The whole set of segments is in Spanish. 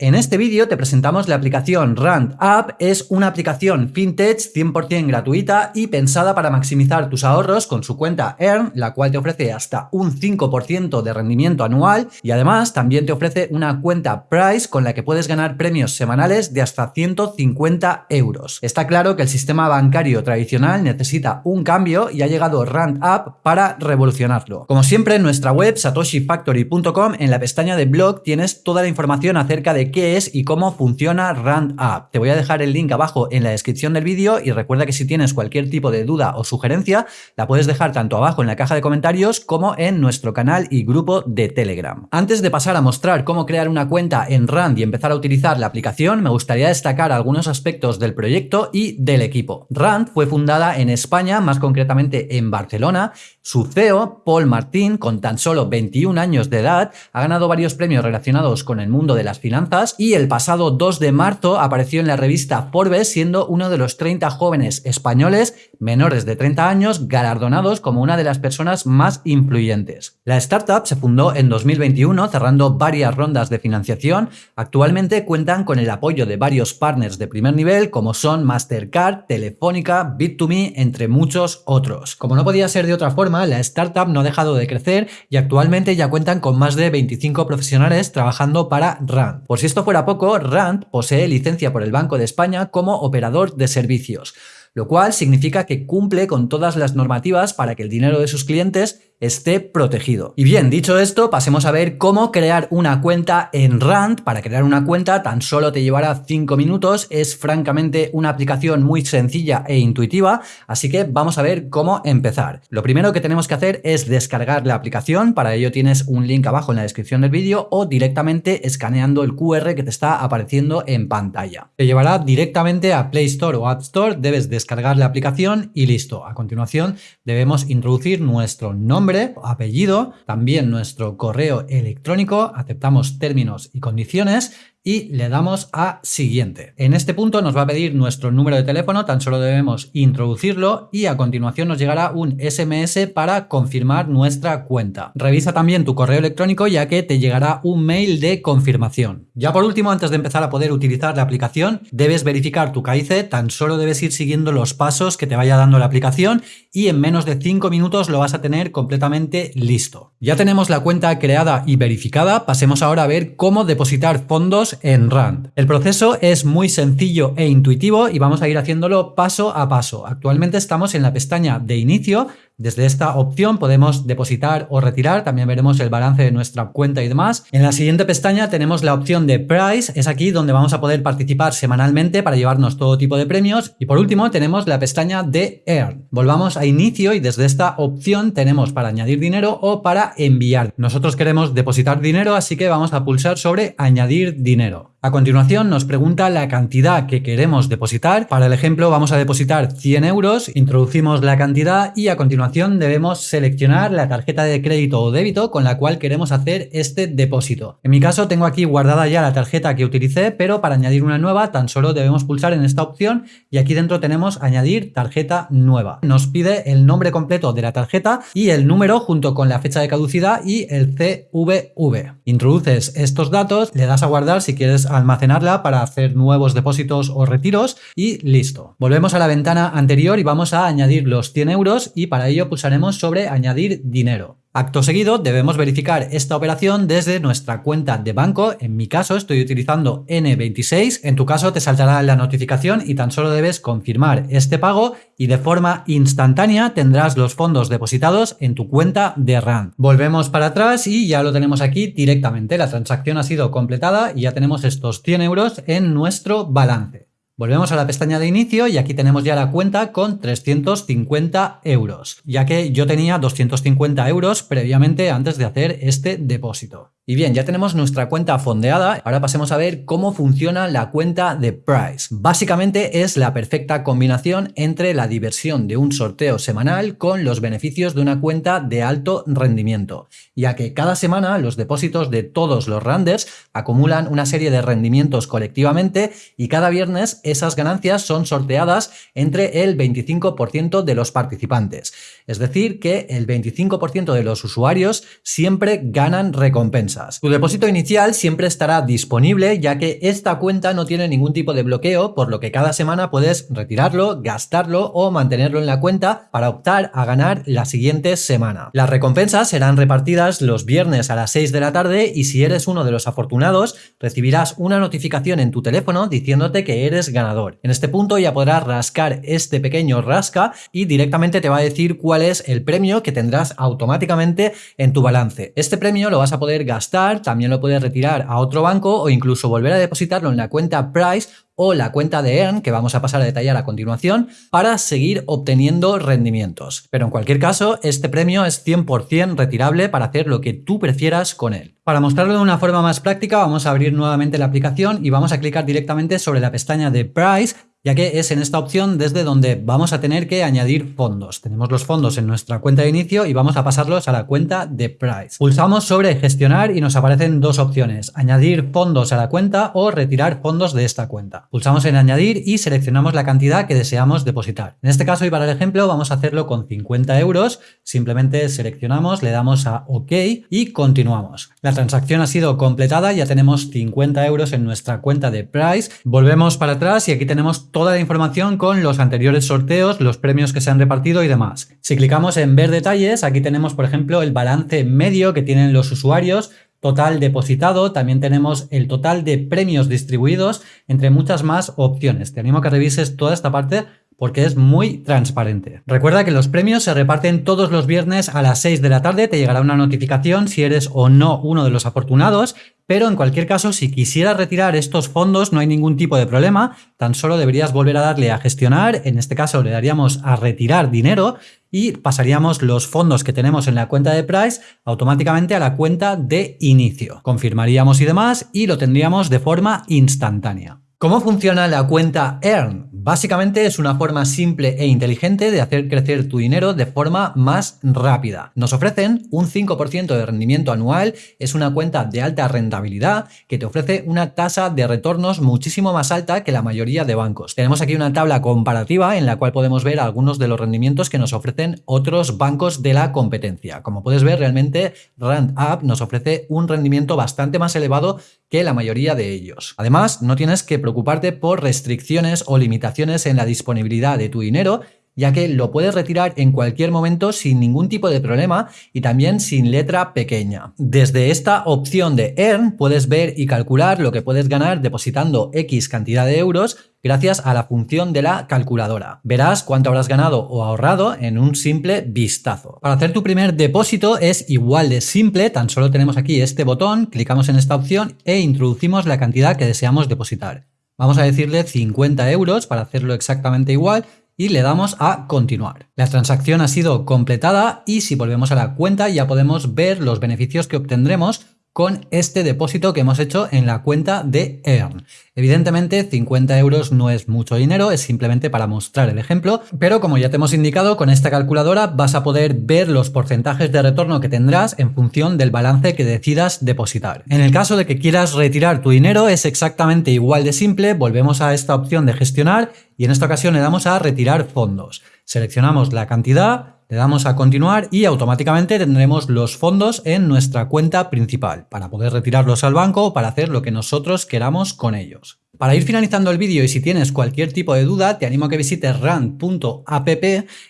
En este vídeo te presentamos la aplicación Rand App, es una aplicación fintech 100% gratuita y pensada para maximizar tus ahorros con su cuenta Earn, la cual te ofrece hasta un 5% de rendimiento anual y además también te ofrece una cuenta Price con la que puedes ganar premios semanales de hasta 150 euros. Está claro que el sistema bancario tradicional necesita un cambio y ha llegado Rand App para revolucionarlo. Como siempre en nuestra web satoshifactory.com en la pestaña de blog tienes toda la información acerca de qué es y cómo funciona Rand App. Te voy a dejar el link abajo en la descripción del vídeo y recuerda que si tienes cualquier tipo de duda o sugerencia, la puedes dejar tanto abajo en la caja de comentarios como en nuestro canal y grupo de Telegram. Antes de pasar a mostrar cómo crear una cuenta en Rand y empezar a utilizar la aplicación, me gustaría destacar algunos aspectos del proyecto y del equipo. Rand fue fundada en España, más concretamente en Barcelona. Su CEO, Paul Martín, con tan solo 21 años de edad, ha ganado varios premios relacionados con el mundo de las finanzas y el pasado 2 de marzo apareció en la revista Forbes siendo uno de los 30 jóvenes españoles menores de 30 años galardonados como una de las personas más influyentes. La startup se fundó en 2021 cerrando varias rondas de financiación. Actualmente cuentan con el apoyo de varios partners de primer nivel como son Mastercard, Telefónica, Bit2Me, entre muchos otros. Como no podía ser de otra forma, la startup no ha dejado de crecer y actualmente ya cuentan con más de 25 profesionales trabajando para RAND. Por si esto fuera poco, RAND posee licencia por el Banco de España como operador de servicios, lo cual significa que cumple con todas las normativas para que el dinero de sus clientes esté protegido. Y bien, dicho esto, pasemos a ver cómo crear una cuenta en Rand. Para crear una cuenta tan solo te llevará 5 minutos, es francamente una aplicación muy sencilla e intuitiva, así que vamos a ver cómo empezar. Lo primero que tenemos que hacer es descargar la aplicación, para ello tienes un link abajo en la descripción del vídeo o directamente escaneando el QR que te está apareciendo en pantalla. Te llevará directamente a Play Store o App Store, debes descargar la aplicación y listo. A continuación debemos introducir nuestro nombre apellido, también nuestro correo electrónico, aceptamos términos y condiciones y le damos a siguiente. En este punto nos va a pedir nuestro número de teléfono, tan solo debemos introducirlo y a continuación nos llegará un SMS para confirmar nuestra cuenta. Revisa también tu correo electrónico ya que te llegará un mail de confirmación. Ya por último, antes de empezar a poder utilizar la aplicación, debes verificar tu KIC, tan solo debes ir siguiendo los pasos que te vaya dando la aplicación y en menos de 5 minutos lo vas a tener completamente listo. Ya tenemos la cuenta creada y verificada, pasemos ahora a ver cómo depositar fondos en Rand. El proceso es muy sencillo e intuitivo y vamos a ir haciéndolo paso a paso. Actualmente estamos en la pestaña de inicio, desde esta opción podemos depositar o retirar, también veremos el balance de nuestra cuenta y demás. En la siguiente pestaña tenemos la opción de Price, es aquí donde vamos a poder participar semanalmente para llevarnos todo tipo de premios. Y por último tenemos la pestaña de Earn. Volvamos a inicio y desde esta opción tenemos para añadir dinero o para enviar. Nosotros queremos depositar dinero, así que vamos a pulsar sobre añadir dinero. A continuación nos pregunta la cantidad que queremos depositar. Para el ejemplo vamos a depositar 100 euros, introducimos la cantidad y a continuación debemos seleccionar la tarjeta de crédito o débito con la cual queremos hacer este depósito. En mi caso tengo aquí guardada ya la tarjeta que utilicé, pero para añadir una nueva tan solo debemos pulsar en esta opción y aquí dentro tenemos añadir tarjeta nueva. Nos pide el nombre completo de la tarjeta y el número junto con la fecha de caducidad y el CVV. Introduces estos datos, le das a guardar si quieres almacenarla para hacer nuevos depósitos o retiros y listo. Volvemos a la ventana anterior y vamos a añadir los 100 euros y para ello pulsaremos sobre añadir dinero. Acto seguido debemos verificar esta operación desde nuestra cuenta de banco, en mi caso estoy utilizando N26, en tu caso te saltará la notificación y tan solo debes confirmar este pago y de forma instantánea tendrás los fondos depositados en tu cuenta de RAND. Volvemos para atrás y ya lo tenemos aquí directamente, la transacción ha sido completada y ya tenemos estos 100 euros en nuestro balance. Volvemos a la pestaña de inicio y aquí tenemos ya la cuenta con 350 euros, ya que yo tenía 250 euros previamente antes de hacer este depósito. Y bien, ya tenemos nuestra cuenta fondeada, ahora pasemos a ver cómo funciona la cuenta de Price. Básicamente es la perfecta combinación entre la diversión de un sorteo semanal con los beneficios de una cuenta de alto rendimiento, ya que cada semana los depósitos de todos los randers acumulan una serie de rendimientos colectivamente y cada viernes esas ganancias son sorteadas entre el 25% de los participantes. Es decir, que el 25% de los usuarios siempre ganan recompensa. Tu depósito inicial siempre estará disponible ya que esta cuenta no tiene ningún tipo de bloqueo, por lo que cada semana puedes retirarlo, gastarlo o mantenerlo en la cuenta para optar a ganar la siguiente semana. Las recompensas serán repartidas los viernes a las 6 de la tarde y si eres uno de los afortunados recibirás una notificación en tu teléfono diciéndote que eres ganador. En este punto ya podrás rascar este pequeño rasca y directamente te va a decir cuál es el premio que tendrás automáticamente en tu balance. Este premio lo vas a poder gastar, también lo puedes retirar a otro banco o incluso volver a depositarlo en la cuenta Price o la cuenta de Earn, que vamos a pasar a detallar a continuación, para seguir obteniendo rendimientos. Pero en cualquier caso, este premio es 100% retirable para hacer lo que tú prefieras con él. Para mostrarlo de una forma más práctica, vamos a abrir nuevamente la aplicación y vamos a clicar directamente sobre la pestaña de Price ya que es en esta opción desde donde vamos a tener que añadir fondos. Tenemos los fondos en nuestra cuenta de inicio y vamos a pasarlos a la cuenta de Price. Pulsamos sobre gestionar y nos aparecen dos opciones, añadir fondos a la cuenta o retirar fondos de esta cuenta. Pulsamos en añadir y seleccionamos la cantidad que deseamos depositar. En este caso y para el ejemplo vamos a hacerlo con 50 euros, simplemente seleccionamos, le damos a OK y continuamos. La transacción ha sido completada, ya tenemos 50 euros en nuestra cuenta de Price. Volvemos para atrás y aquí tenemos toda la información con los anteriores sorteos, los premios que se han repartido y demás. Si clicamos en ver detalles, aquí tenemos por ejemplo el balance medio que tienen los usuarios, total depositado, también tenemos el total de premios distribuidos, entre muchas más opciones. Te animo a que revises toda esta parte porque es muy transparente. Recuerda que los premios se reparten todos los viernes a las 6 de la tarde, te llegará una notificación si eres o no uno de los afortunados pero en cualquier caso, si quisieras retirar estos fondos no hay ningún tipo de problema, tan solo deberías volver a darle a gestionar, en este caso le daríamos a retirar dinero y pasaríamos los fondos que tenemos en la cuenta de Price automáticamente a la cuenta de inicio. Confirmaríamos y demás y lo tendríamos de forma instantánea. ¿Cómo funciona la cuenta Earn? Básicamente es una forma simple e inteligente de hacer crecer tu dinero de forma más rápida. Nos ofrecen un 5% de rendimiento anual, es una cuenta de alta rentabilidad que te ofrece una tasa de retornos muchísimo más alta que la mayoría de bancos. Tenemos aquí una tabla comparativa en la cual podemos ver algunos de los rendimientos que nos ofrecen otros bancos de la competencia. Como puedes ver, realmente Rand App nos ofrece un rendimiento bastante más elevado que la mayoría de ellos. Además, no tienes que preocuparte por restricciones o limitaciones en la disponibilidad de tu dinero ya que lo puedes retirar en cualquier momento sin ningún tipo de problema y también sin letra pequeña. Desde esta opción de Earn puedes ver y calcular lo que puedes ganar depositando X cantidad de euros gracias a la función de la calculadora. Verás cuánto habrás ganado o ahorrado en un simple vistazo. Para hacer tu primer depósito es igual de simple, tan solo tenemos aquí este botón, clicamos en esta opción e introducimos la cantidad que deseamos depositar. Vamos a decirle 50 euros para hacerlo exactamente igual y le damos a continuar. La transacción ha sido completada y si volvemos a la cuenta ya podemos ver los beneficios que obtendremos con este depósito que hemos hecho en la cuenta de Earn. Evidentemente 50 euros no es mucho dinero, es simplemente para mostrar el ejemplo, pero como ya te hemos indicado, con esta calculadora vas a poder ver los porcentajes de retorno que tendrás en función del balance que decidas depositar. En el caso de que quieras retirar tu dinero es exactamente igual de simple, volvemos a esta opción de gestionar y en esta ocasión le damos a retirar fondos. Seleccionamos la cantidad, le damos a continuar y automáticamente tendremos los fondos en nuestra cuenta principal para poder retirarlos al banco o para hacer lo que nosotros queramos con ellos. Para ir finalizando el vídeo y si tienes cualquier tipo de duda, te animo a que visites rand.app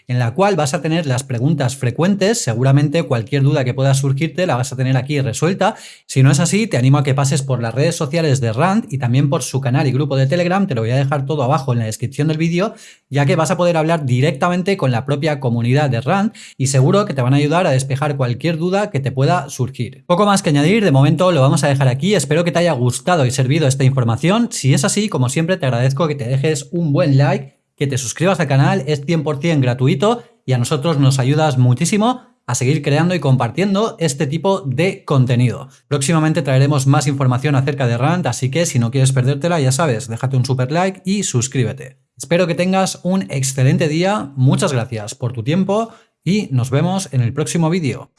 en la cual vas a tener las preguntas frecuentes, seguramente cualquier duda que pueda surgirte la vas a tener aquí resuelta. Si no es así, te animo a que pases por las redes sociales de Rand y también por su canal y grupo de Telegram, te lo voy a dejar todo abajo en la descripción del vídeo, ya que vas a poder hablar directamente con la propia comunidad de Rand y seguro que te van a ayudar a despejar cualquier duda que te pueda surgir. Poco más que añadir, de momento lo vamos a dejar aquí, espero que te haya gustado y servido esta información. Es así, como siempre, te agradezco que te dejes un buen like, que te suscribas al canal, es 100% gratuito y a nosotros nos ayudas muchísimo a seguir creando y compartiendo este tipo de contenido. Próximamente traeremos más información acerca de Rand, así que si no quieres perdértela, ya sabes, déjate un super like y suscríbete. Espero que tengas un excelente día, muchas gracias por tu tiempo y nos vemos en el próximo vídeo.